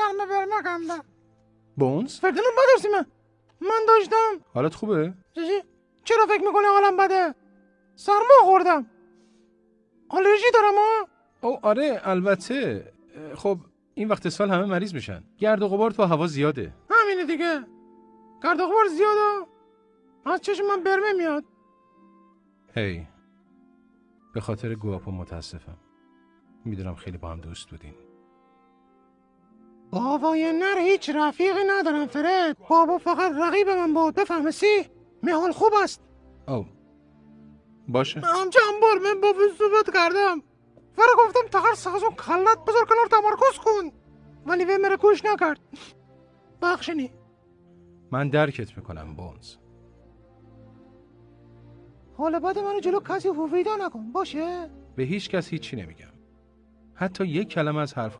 نرمه برمکم بونز؟ فکر بدرسی من من داشتم. حالت خوبه؟ چی؟ چرا فکر می‌کنی حالم بده؟ سرما خوردم. آلرژی دارم ها او آره البته. خب این وقت سال همه مریض میشن. گرد و غبار تو هوا زیاده. همینه دیگه. گرد و غبار زیاده. از چشم من برمه میاد. هی. به خاطر گواپو متاسفم. می‌دونم خیلی با هم دوست بودین. بابای نر هیچ رفیقی ندارم فرد. بابا فقط رقیب من بود بفهمه سی حال خوب است. او باشه. هم چند بار من با صحبت کردم. فرا گفتم تقر سازو کلت بذار کنار تمرکز کن. ولی به مرا گوش نکرد. بخشنی. من درکت می‌کنم بونز. حالا بعد منو جلو کسی هویدا نکن. باشه؟ به هیچ کس هیچی نمیگم. حتی یک کلمه از حرف